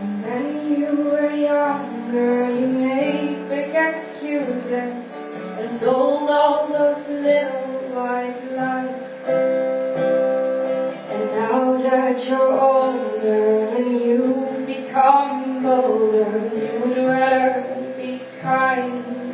When you were younger, you made big excuses and told all those little white lies. And now that you're older and you've become bolder, you would rather be kind.